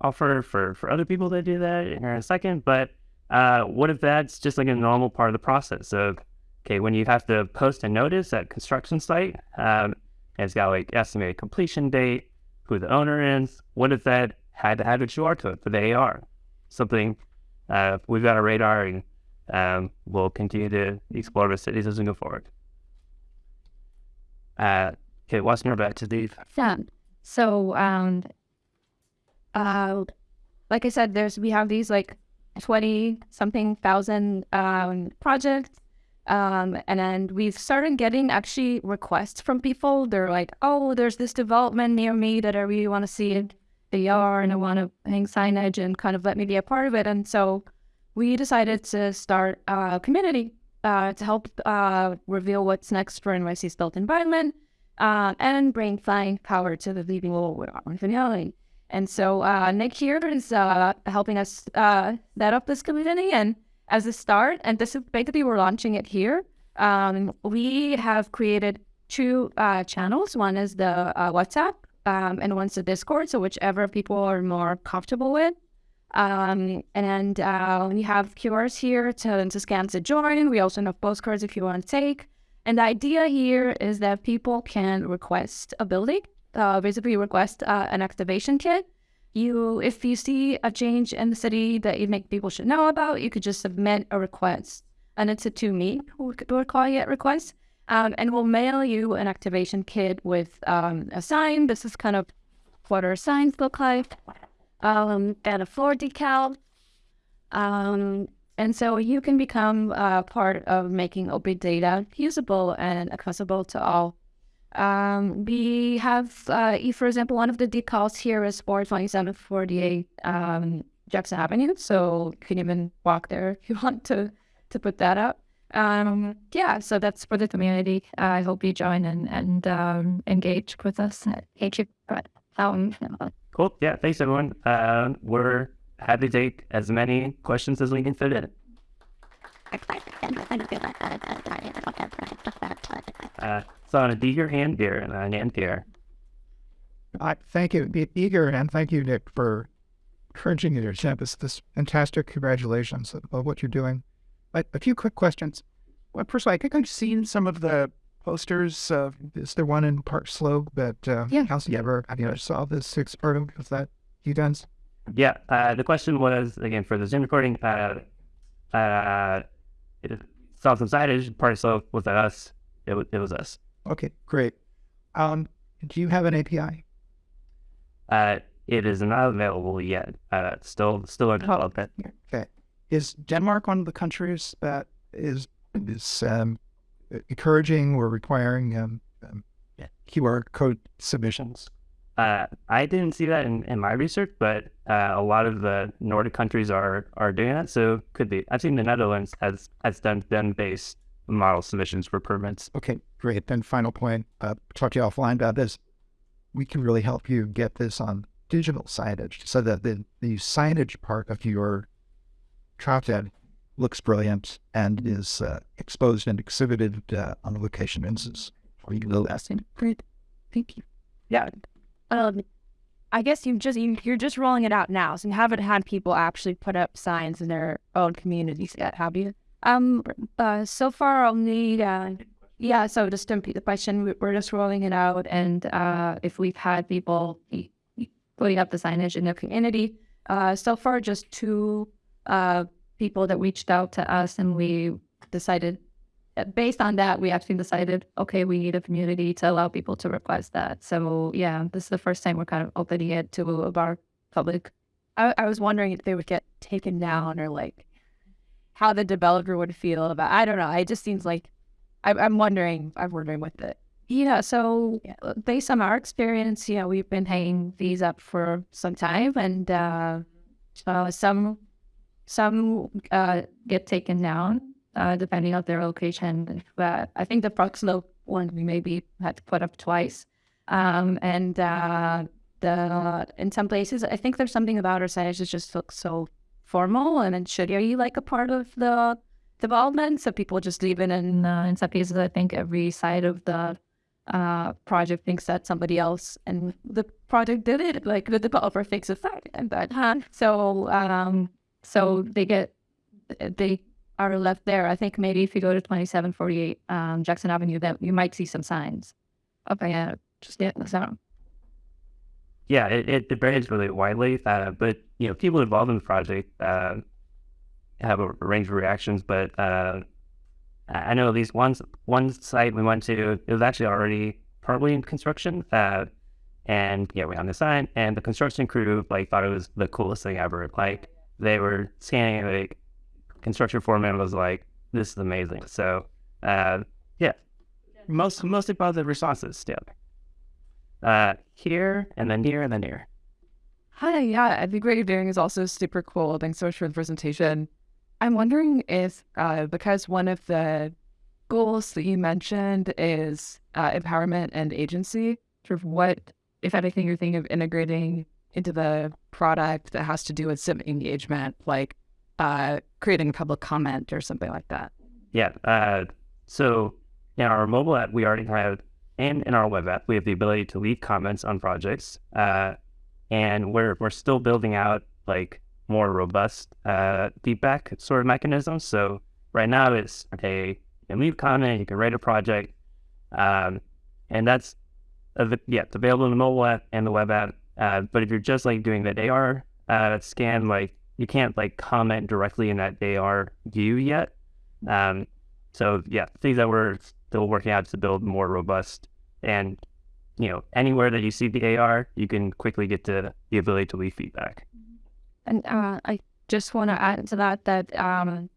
A: offer for for other people to do that in a second. But uh, what if that's just like a normal part of the process of okay, when you have to post a notice at construction site, um, it's got like estimated completion date, who the owner is. What if that had to have a QR code for the AR? Something uh, we've got a radar and um, we'll continue to explore the cities as we go forward. Uh, okay, what's more about to Steve?
B: Yeah. So um, uh, like I said, there's we have these like twenty something thousand um, projects, um, and then we've started getting actually requests from people. They're like, "Oh, there's this development near me that I really want to see it. They are, and I want to hang signage and kind of let me be a part of it." And so we decided to start a community uh, to help uh, reveal what's next for NYC's built environment uh, and bring flying power to the living world with and so uh, Nick here is uh, helping us uh, set up this community. And as a start, and this is basically we're launching it here. Um, we have created two channels. One is the WhatsApp, um, and one's the Discord. So whichever people are more comfortable with. Um, and uh, we have QRs here to, to scan to join. We also have postcards if you want to take. And the idea here is that people can request a building uh, basically request uh, an activation kit. You, if you see a change in the city that you think people should know about, you could just submit a request, and it's a to me we're calling it request, um, and we'll mail you an activation kit with um, a sign. This is kind of what our signs look like, um, and a floor decal. Um, and so you can become uh, part of making open data usable and accessible to all. Um, we have, uh, for example, one of the decals here is 42748 um, Jackson Avenue. So you can even walk there if you want to, to put that up. Um, yeah, so that's for the community. Uh, I hope you join and, and um, engage with us. Thank you. Um,
A: Cool. Yeah. Thanks, everyone. Uh, we're happy to take as many questions as we can fit in. Uh, so on a D your hand here and a hand here.
C: I thank you, be eager, and thank you, Nick, for encouraging your campus. This fantastic congratulations of what you're doing. But a few quick questions. Well, first of all, I think I've seen some of the posters. Uh, is there one in Park Slope that uh,
B: Yeah.
C: Kelsey ever have you ever saw this six part of was that you guys?
A: Yeah. Uh, the question was again for the Zoom recording. Uh, uh, it saw some signage. Part of slope was that us. It was, it was us.
C: Okay, great. Um, do you have an API?
A: Uh, it is not available yet. Uh, still still in development.
C: Okay. Is Denmark one of the countries that is is um, encouraging or requiring um, um, QR code submissions?
A: Uh, I didn't see that in, in my research, but uh, a lot of the Nordic countries are are doing that. So could be. I've seen the Netherlands has has done BIM based model submissions for permits.
C: Okay, great. Then final point, uh, talk to you offline about this. We can really help you get this on digital signage so that the, the signage part of your content looks brilliant and is uh, exposed and exhibited uh, on a location instance.
B: Great. Thank you.
A: Yeah.
D: Um, I guess you just you, you're just rolling it out now, so you haven't had people actually put up signs in their own communities yet, have you?
B: Um, uh, so far only, uh, yeah, so just to repeat the question, we- we're just rolling it out. And uh, if we've had people putting up the signage in their community, uh, so far just two uh, people that reached out to us and we decided, uh, based on that, we actually decided, okay, we need a community to allow people to request that. So yeah, this is the first time we're kind of opening it to our public.
D: I, I was wondering if they would get taken down or like how the developer would feel about. I don't know. It just seems like I, I'm wondering. I'm wondering with it.
B: Yeah, so uh, based on our experience, yeah, we've been hanging these up for some time, and uh, uh, some some uh, get taken down uh, depending on their location. But I think the Park Slope one we maybe had to put up twice, um, and uh, the in some places I think there's something about our signage that just looks so formal and it should be like a part of the development. So people just leave it in. Uh, in some cases, I think every side of the uh, project thinks that somebody else and the project did it. Like the developer thinks it's that and that. Huh? So um, so they get they are left there. I think maybe if you go to twenty seven forty eight um, Jackson Avenue, that you might see some signs. Okay, yeah, just yeah, so
A: Yeah, it, it, it varies really widely, uh, but you know, people involved in the project uh, have a range of reactions. But uh, I I know at least one one site we went to, it was actually already partly in construction, uh, and yeah, we on the sign, and the construction crew like thought it was the coolest thing ever. Like they were scanning, like construction foreman was like, "This is amazing." So uh, yeah, most mostly positive responses still. Uh, here and then here and then here.
E: Hi, yeah, I think what you're doing is also super cool. Thanks so much for the presentation. I'm wondering if, uh, because one of the goals that you mentioned is uh, empowerment and agency, sort of what, if anything, you're thinking of integrating into the product that has to do with civic engagement, like uh, creating a public comment or something like that.
A: Yeah. Uh, so in our mobile app, we already have, and in our web app, we have the ability to leave comments on projects. Uh, and we're we're still building out like more robust uh, feedback sort of mechanisms. So right now it's okay, you can leave comment, you can write a project, um, and that's av- yeah, it's available in the mobile app and the web app. Uh, but if you're just like doing that AR uh, scan, like you can't like comment directly in that AR view yet. Um, so yeah, things that we're still working out to build more robust and you know, anywhere that you see the AR, you can quickly get to the ability to leave feedback.
B: And uh, I just want to add to that that um,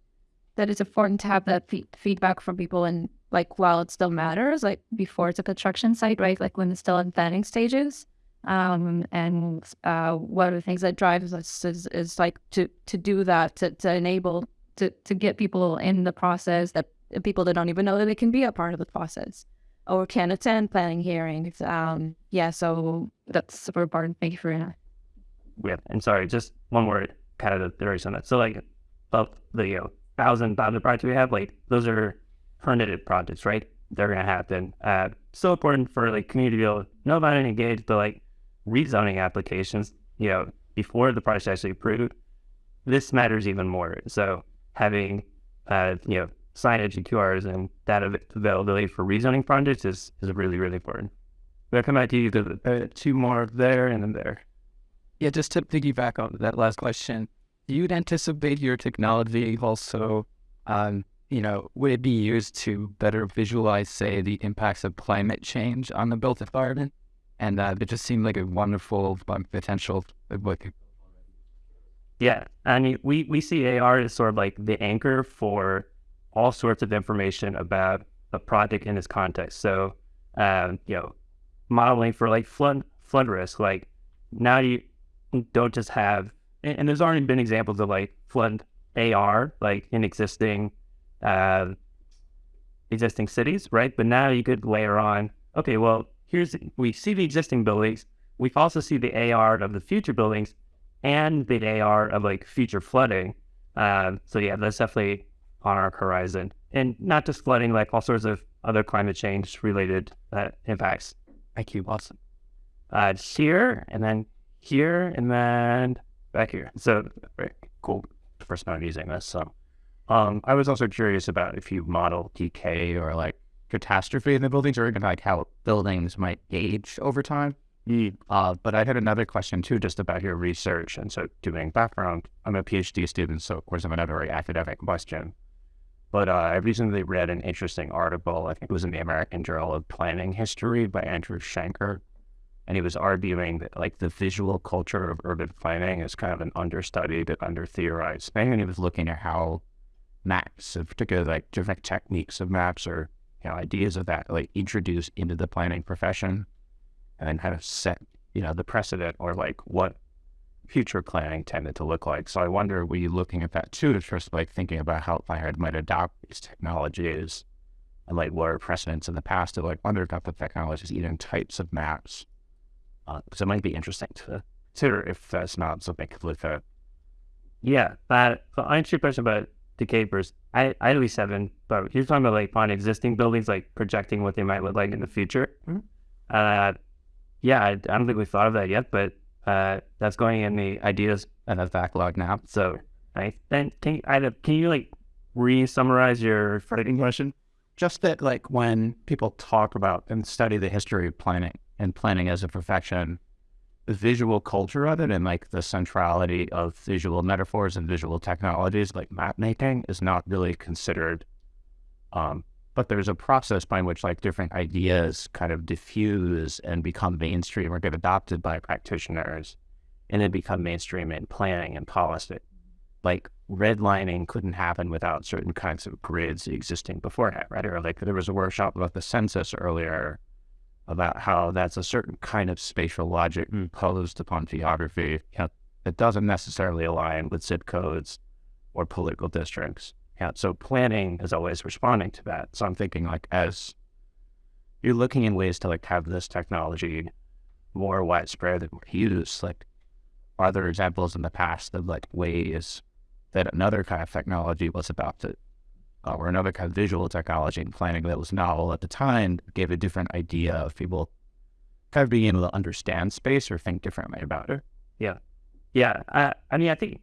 B: that it's important to have that fe- feedback from people and like while it still matters, like before it's a construction site, right? Like when it's still in planning stages. Um, and uh, one of the things that drives us is, is like to to do that to, to enable to to get people in the process that people that don't even know that they can be a part of the process or can attend planning hearings. Um, yeah, so that's super important. Thank you for that.
A: Yeah, and sorry, just one word, kind of the theories on that. So like, of the you know thousand thousand projects we have, like those are permitted projects, right? They're gonna happen. Uh, so important for like community to be able to know about and engage, but like rezoning applications, you know, before the project actually approved, this matters even more. So having, uh, you know, signage and QRs and data availability for rezoning projects is, is really, really important. We'll come back to you, the, uh, two more there and then there.
F: Yeah, just to piggyback on that last question, you'd anticipate your technology also, um, you know, would it be used to better visualize, say, the impacts of climate change on the built environment? And uh, it just seemed like a wonderful potential.
A: Yeah, I mean, we we see AR as sort of like the anchor for all sorts of information about a project in its context. So, um, you know, modeling for like flood flood risk. Like now you don't just have, and, and there's already been examples of like flood AR, like in existing uh, existing cities, right? But now you could layer on, okay, well, here's we see the existing buildings. We also see the AR of the future buildings and the AR of like future flooding. Uh, so yeah, that's definitely on our horizon, and not just flooding, like all sorts of other climate change related uh, impacts.
F: Thank you, Awesome.
A: Uh, here and then here and then back here. So very cool. First time using this. So um, I was also curious about if you model decay or like catastrophe in the buildings or even like how buildings might age over time. Mm. Uh, but I had another question too, just about your research. And so, doing background, I'm a PhD student, so of course, I'm another very academic question. But uh, I recently read an interesting article, I think it was in the American Journal of Planning History by Andrew Shanken. And he was arguing that, like, the visual culture of urban planning is kind of an understudied and under theorized thing. And he was looking at how maps, in particular, like different techniques of maps or you know, ideas of that like introduced into the planning profession and kind of set, you know, the precedent or like what future planning tended to look like. So I wonder, were you looking at that too, just like thinking about how Planner might adopt these technologies and like what are precedents in the past to like wonder the technologies, even types of maps? Uh, it might be interesting to consider if that's not something to look at. Yeah, that I answer your question about decay capers. I, I at least haven't, but you're talking about like on existing buildings, like projecting what they might look like in the future. Mm-hmm. Uh, yeah, I, I, don't think we've thought of that yet, but uh, that's going in the ideas and the backlog now. So, right then, can Ida, can you like re-summarize your framing question?
F: Just that, like when people talk about and study the history of planning and planning as a profession, visual culture of it and like the centrality of visual metaphors and visual technologies like map making is not really considered. Um, but there's a process by which like different ideas kind of diffuse and become mainstream or get adopted by practitioners and then become mainstream in planning and policy. Like redlining couldn't happen without certain kinds of grids existing beforehand, right? Or like there was a workshop about the census earlier about how that's a certain kind of spatial logic hmm. imposed upon geography you know, that doesn't necessarily align with zip codes or political districts. Yeah, so planning is always responding to that. So I'm thinking like as you're looking in ways to like have this technology more widespread more used, like are there examples in the past of like ways that another kind of technology was adopted uh, or another kind of visual technology and planning that was novel at the time gave a different idea of people kind of being able to understand space or think differently about it.
A: Yeah. Yeah. I, I mean, I think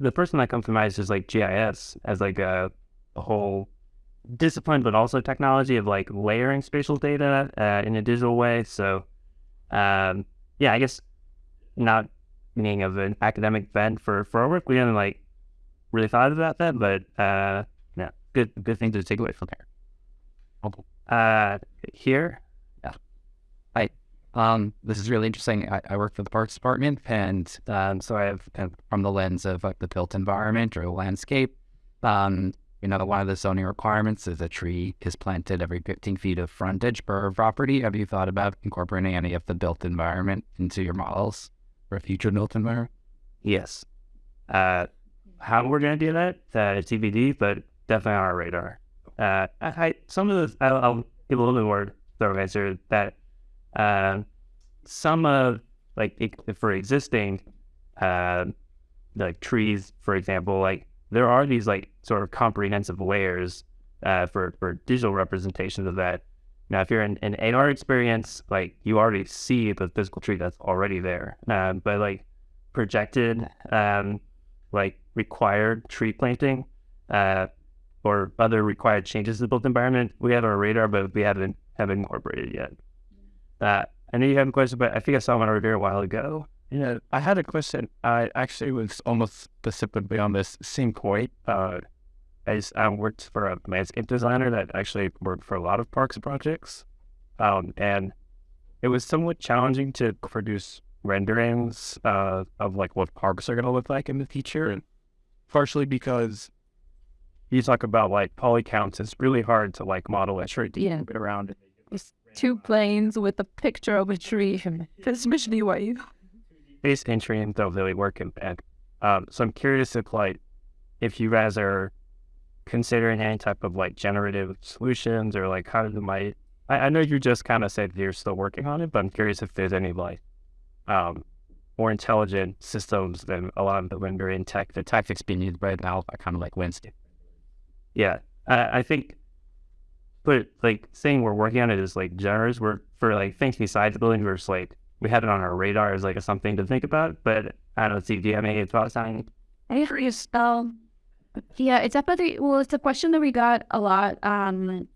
A: the first one that comes to mind is just like GIS as like a, a whole discipline, but also technology of like layering spatial data uh, in a digital way. So, um, yeah, I guess not meaning of an academic bent for, for our work, we haven't like really thought about that, but uh, good good thing to take away from there. Uh, here, yeah. I,
F: Um, this is really interesting. I, I work for the Parks Department, and um, so I have kind of from the lens of like the built environment or landscape. Um, you know, one of the zoning requirements is a tree is planted every 15 feet of frontage per property. Have you thought about incorporating any of the built environment into your models for a future built environment?
A: Yes. Uh, how we're going to do that, uh, it's TBD, but definitely on our radar. Uh, I, I, some of the, I'll, I'll give a little bit more thorough answer that uh, some of, like, for existing, uh, like trees, for example, like, there are these, like, sort of comprehensive layers uh, for, for digital representations of that. Now, if you're in an AR experience, like, you already see the physical tree that's already there. Um, but, like, projected, um, like, required tree planting, uh, or other required changes to the built environment, we have our radar, but we haven't haven't incorporated yet. Uh, I know you have a question, but I think I saw one over there a while ago.
F: Yeah, I had a question. I actually was almost specifically on this same point. Uh, I, just, I worked for a landscape designer that actually worked for a lot of parks projects, um, and it was somewhat challenging to produce renderings uh, of like what parks are going to look like in the future, and partially because you talk about like poly counts, it's really hard to like model a tree
B: Yeah.
F: it around.
B: It's two planes with a picture of a tree, especially white.
A: Base entry and don't really work in bed. Um, so I'm curious if like if you guys are considering any type of like generative solutions or like how do might I, I know you just kind of said you're still working on it, but I'm curious if there's any like um more intelligent systems than a lot of the rendering tech.
F: The tactics being used right now are kind of like Wednesday.
A: Yeah, I, I think, but like saying we're working on it is like generous. We're for like things besides building. We're just like we had it on our radar as like a something to think about. But I don't see. Do you have any thoughts on?
B: I curious. Um, yeah, it's definitely well. It's a question that we got a lot. Um,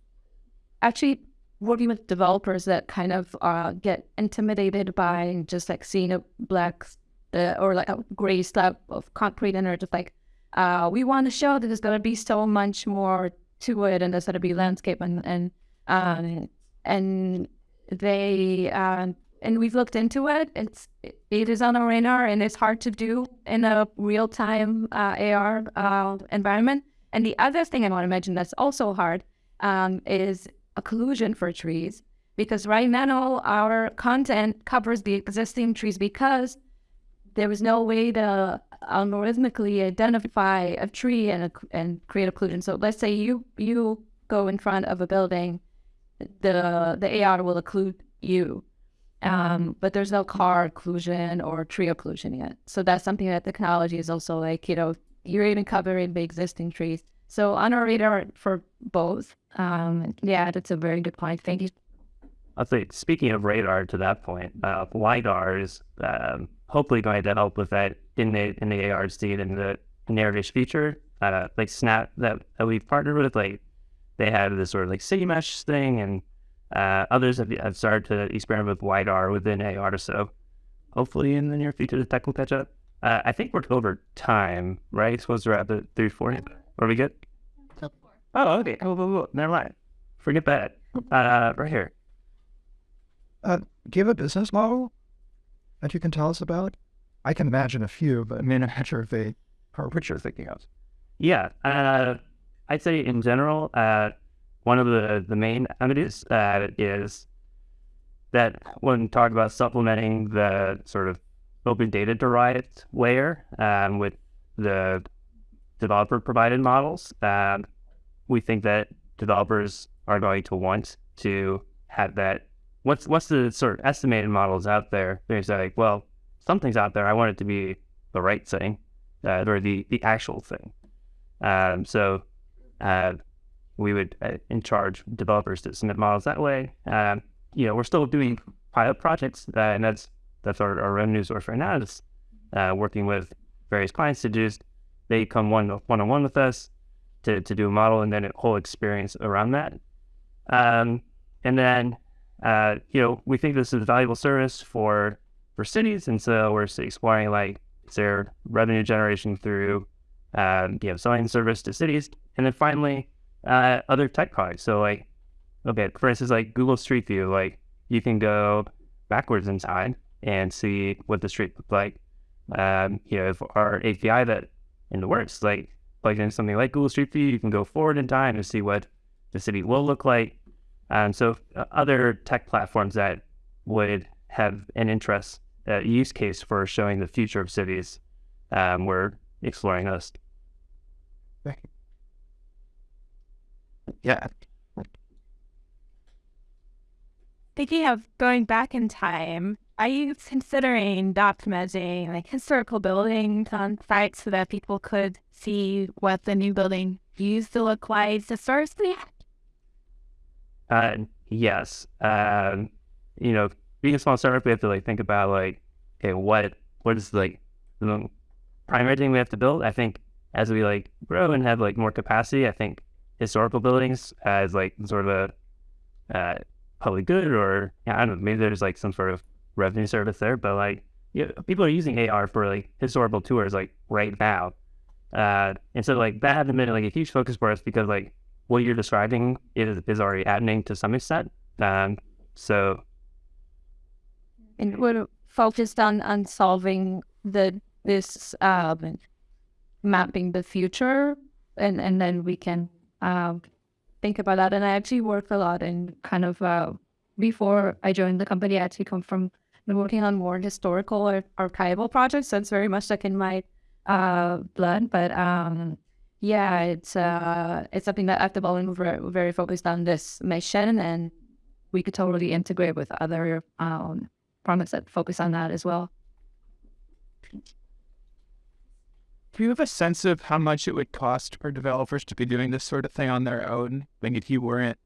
B: actually, working with developers that kind of uh, get intimidated by just like seeing a black uh, or like a gray slab of concrete and are just like, uh, we want to show that there's going to be so much more to it and there's going to be landscape and and um, and they uh, and we've looked into it. It's it is on our radar and it's hard to do in a real time uh, AR uh, environment. And the other thing I want to mention that's also hard um, is occlusion for trees because right now our content covers the existing trees because there was no way to algorithmically identify a tree and and create occlusion. So let's say you you go in front of a building, the the AR will occlude you, um, but there's no car occlusion or tree occlusion yet. So that's something that technology is also like you know you're even covering the existing trees. So on our radar for both. Um, yeah, that's a very good point. Thank you.
A: I'll say, speaking of radar, to that point, uh, lidar is um, hopefully going to help with that in the in the AR seed and the narrative feature. Uh, like Snap that, that we've partnered with, like they have this sort of like city mesh thing, and uh, others have, have started to experiment with lidar within AR. So hopefully in the near future, the tech will catch up. Uh, I think we're over time, right? Supposed to wrap at three forty. Are we good? Oh, okay. Oh, oh, oh, never mind. Forget that. Uh, right here.
C: Uh, do you have a business model that you can tell us about? I can imagine a few, but I'm not sure if they are what you're thinking of.
A: Yeah, uh, I'd say in general, uh, one of the, the main avenues uh, is that when talking about supplementing the sort of open data derived layer um, with the developer provided models, um, we think that developers are going to want to have that. What's what's the sort of estimated models out there? They're like, well, something's out there. I want it to be the right thing, uh, or the the actual thing. Um, so uh, we would uh, in charge developers to submit models that way. Um, you know, we're still doing pilot projects, uh, and that's that's our, our revenue source right now. Is uh, working with various clients to just they come one one on one with us to to do a model, and then a whole experience around that. Um, and then uh, you know, we think this is a valuable service for for cities, and so we're exploring like is there revenue generation through um, you know selling service to cities, and then finally uh, other tech products. So like okay, for instance, like Google Street View, like you can go backwards in time and see what the street looked like. Um, you know, if our API that in the works, like plugged in something like Google Street View, you can go forward in time and see what the city will look like. Um, so uh, other tech platforms that would have an interest uh, use case for showing the future of cities, um, we're exploring those.
F: Yeah.
D: Thinking of going back in time, are you considering documenting like historical buildings on sites so that people could see what the new building used to look like historically?
A: Uh, yes. Um, you know, being a small startup, we have to like think about like, okay, what what is like the primary thing we have to build? I think as we like grow and have like more capacity, I think historical buildings as like sort of a uh, public good or yeah, I don't know, maybe there's like some sort of revenue service there, but like you know, people are using AR for like historical tours like right now. Uh, and so like that hasn't been like a huge focus for us because like what you're describing is, is already happening to some extent. Um, so
B: and we're focused on on solving the this um, mapping the future, and and then we can um, think about that. And I actually work a lot in kind of uh, before I joined the company. I actually come from working on more historical or archival projects, so it's very much like in my uh, blood. But um, yeah, it's uh, it's something that at the we're very focused on this mission, and we could totally integrate with other um, products that focus on that as well.
G: Do you have a sense of how much it would cost for developers to be doing this sort of thing on their own? Like if you weren't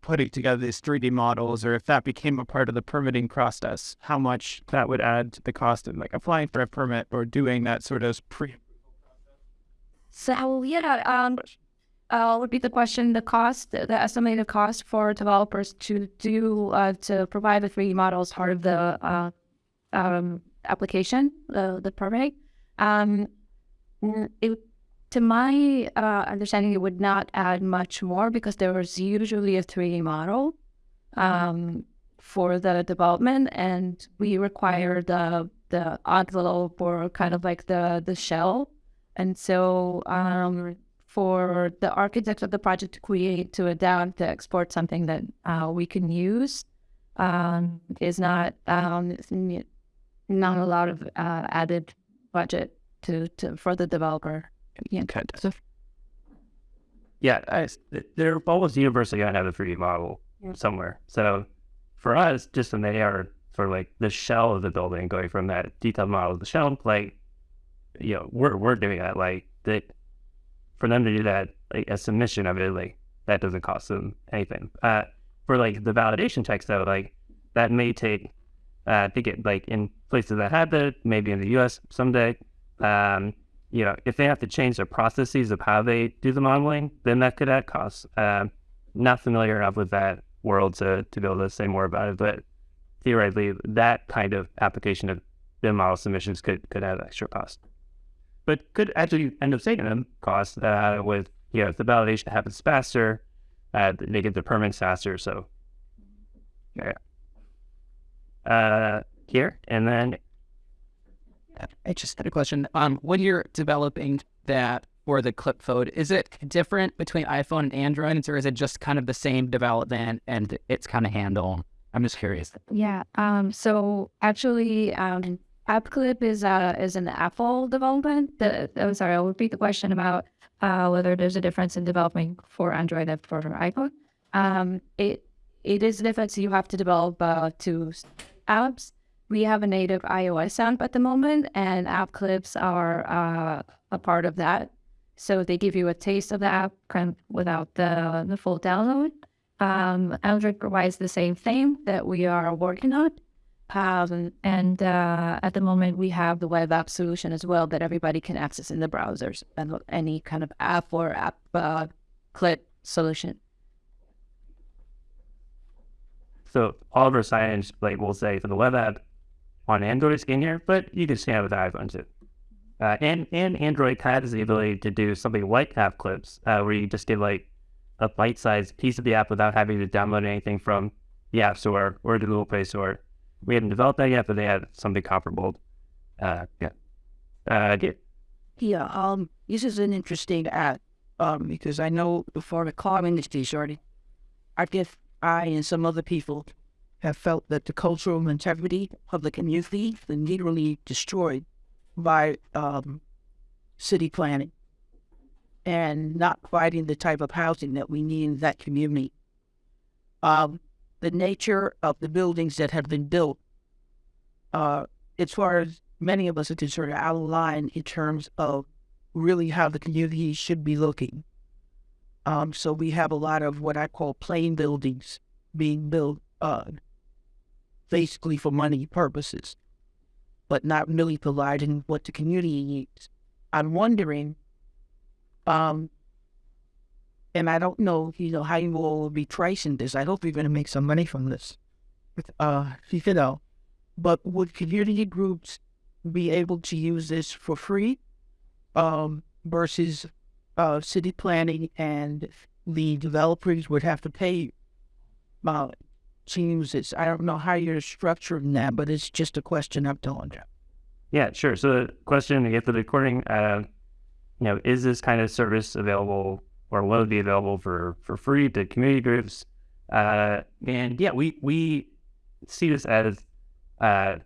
G: putting together these 3D models or if that became a part of the permitting process, how much that would add to the cost of like applying for a permit or doing that sort of pre
B: So yeah, um, uh, would be the question: the cost, the estimated cost for developers to do uh, to provide the 3D models part of the uh, um, application, the the permit. Um, it, to my uh, understanding, it would not add much more because there was usually a 3D model um, for the development, and we require the the envelope or kind of like the the shell. And so, um, for the architect of the project to create, to adapt, to export something that uh, we can use, um, is not um, not a lot of uh, added budget to, to for the developer. Yeah.
G: Okay.
B: So
A: yeah, I, they're almost universally gonna have a 3D model somewhere. So for us, just when they are sort of like the shell of the building, going from that detailed model to the shell, like you know, we're we're doing that. Like that for them to do that, like a submission of it, like that doesn't cost them anything. Uh, for like the validation checks though, like that may take uh, to get like in places that have it, maybe in the U.S. someday. Um, you know, if they have to change their processes of how they do the modeling, then that could add costs. Um, not familiar enough with that world to, to be able to say more about it, but theoretically, that kind of application of BIM model submissions could could add extra cost, but could actually end up saving them costs uh, with you know if the validation happens faster, uh, they get the permits faster. So, yeah. Uh, here and then
H: I just had a question. Um, when you're developing that for the clip phone, is it different between iPhone and Android, or is it just kind of the same development and it's kind of handle? I'm just curious.
B: yeah, um, so actually, um, AppClip is uh is an Apple development. The, I'm sorry, I'll repeat the question about uh whether there's a difference in developing for Android and for iPhone. Um, it it is different. So you have to develop uh, two apps. We have a native iOS app at the moment, and app clips are uh, a part of that. So they give you a taste of the app without the, the full download. Um, Android provides the same thing that we are working on. Um, and uh, at the moment, we have the web app solution as well that everybody can access in the browsers and any kind of app or app uh, clip solution.
A: So all of our signage, like we'll say for the web app on Android is in here, but you can scan it with iPhone too. Uh, and and Android has the ability to do something like app clips, uh, where you just get like a bite-sized piece of the app without having to download anything from the App Store or the Google Play Store. We haven't developed that yet, but they had something comparable. Uh, yeah. Uh, yeah.
I: Yeah, um, this is an interesting ad, um, because I know before the car industry started, I guess I and some other people have felt that the cultural integrity of the community been literally destroyed by um, city planning and not providing the type of housing that we need in that community. Um, the nature of the buildings that have been built, uh, as far as many of us are concerned, out of line in terms of really how the community should be looking. Um, so we have a lot of what I call plain buildings being built uh, basically for money purposes, but not really providing what the community needs. I'm wondering, um, and I don't know, you know, how you will be tracing this. I hope you're going to make some money from this, uh, you know. But would community groups be able to use this for free, um, versus uh, city planning and the developers would have to pay uh, to use this? I don't know how you're structuring that, but it's just a question I'm telling you.
A: Yeah, sure. So the question, if the recording, uh, you know, is this kind of service available or will be available for, for free to community groups? Uh, and yeah, we, we see this as uh,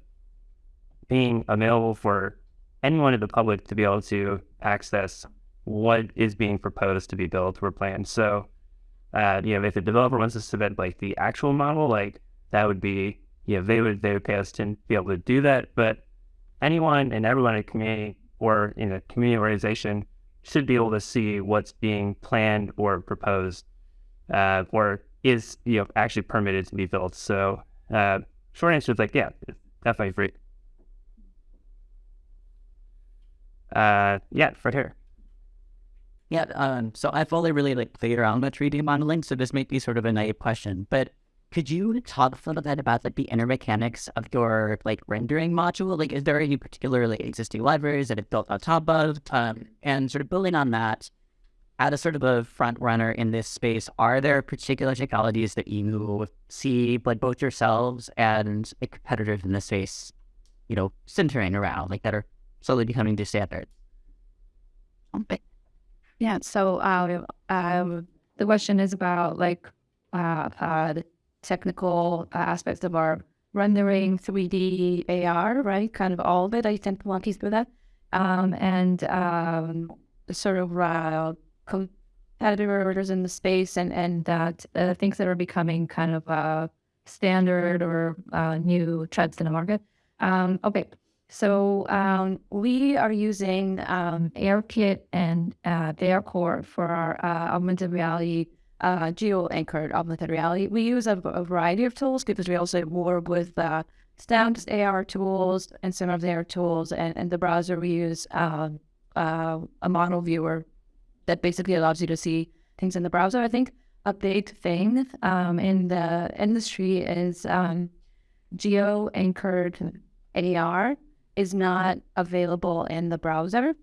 A: being available for anyone in the public to be able to access what is being proposed to be built or planned. So, uh, you know, if a developer wants to submit like the actual model, like that would be, you know, they would they would pay us to be able to do that. But anyone and everyone in a community or in a community organization should be able to see what's being planned or proposed uh, or is you know actually permitted to be built. So uh, short answer is like yeah, definitely free. Uh, yeah, right here.
H: Yeah, um, so I've only really like around with 3D modeling, so this might be sort of a naive question, but could you talk a little bit about like the inner mechanics of your like rendering module? Like, is there any particularly existing libraries that it built on top of? Um, and sort of building on that, as a sort of a front runner in this space, are there particular technologies that you see like both yourselves and like competitors in this space, you know, centering around like that are slowly becoming the standard?
B: Yeah. So uh, um, the question is about like uh, uh, technical aspects of our rendering, 3D, AR, right? Kind of all of it. I tend to walk you through that. Um, and um, sort of uh, competitors in the space and, and that uh, things that are becoming kind of uh, standard or uh, new trends in the market. Um, okay. So um, we are using um, ARKit and uh, ARCore for our uh, augmented reality, uh, geo-anchored augmented reality. We use a, a, variety of tools because we also work with uh, Snap's AR tools and some of their tools. And in the browser, we use um, uh, a model viewer that basically allows you to see things in the browser. I think a big thing um, in the industry is um, geo-anchored AR is not available in the browser.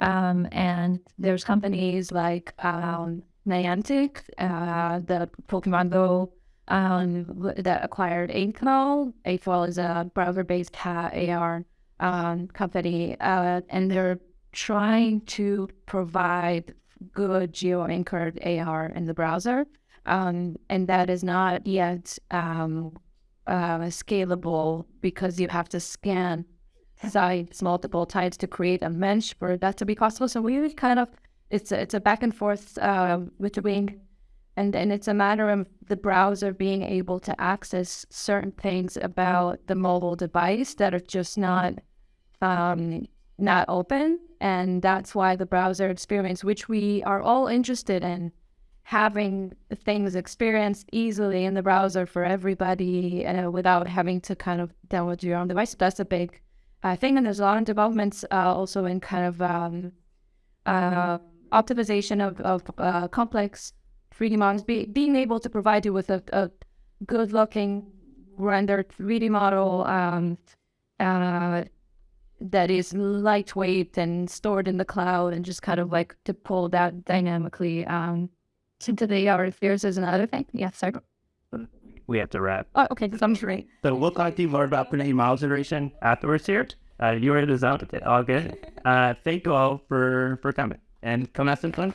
B: Um, and there's companies like um, Niantic, uh, the Pokemon Go um, that acquired 8th Wall. Eiffel is a browser-based AR um, company, uh, and they're trying to provide good geo-anchored AR in the browser, um, and that is not yet um, uh, scalable because you have to scan sites multiple times to create a mesh for that to be possible. So we kind of it's a, it's a back and forth uh, between, and and it's a matter of the browser being able to access certain things about the mobile device that are just not um, not open, and that's why the browser experience, which we are all interested in, having things experienced easily in the browser for everybody uh, without having to kind of download your own device. That's a big I think and there's a lot of developments uh, also in kind of um, uh, optimization of, of uh, complex 3D models, be, being able to provide you with a, a good looking rendered 3D model um, uh, that is lightweight and stored in the cloud and just kind of like to pull that dynamically um, into the AR spheres is another thing. Yeah, sorry.
A: we have to wrap.
B: Oh, okay, sounds great.
A: So we'll talk to you more about predicting model generation afterwards here. Uh, you're in the zone. All good. Uh, thank you all for, for coming and come have some fun.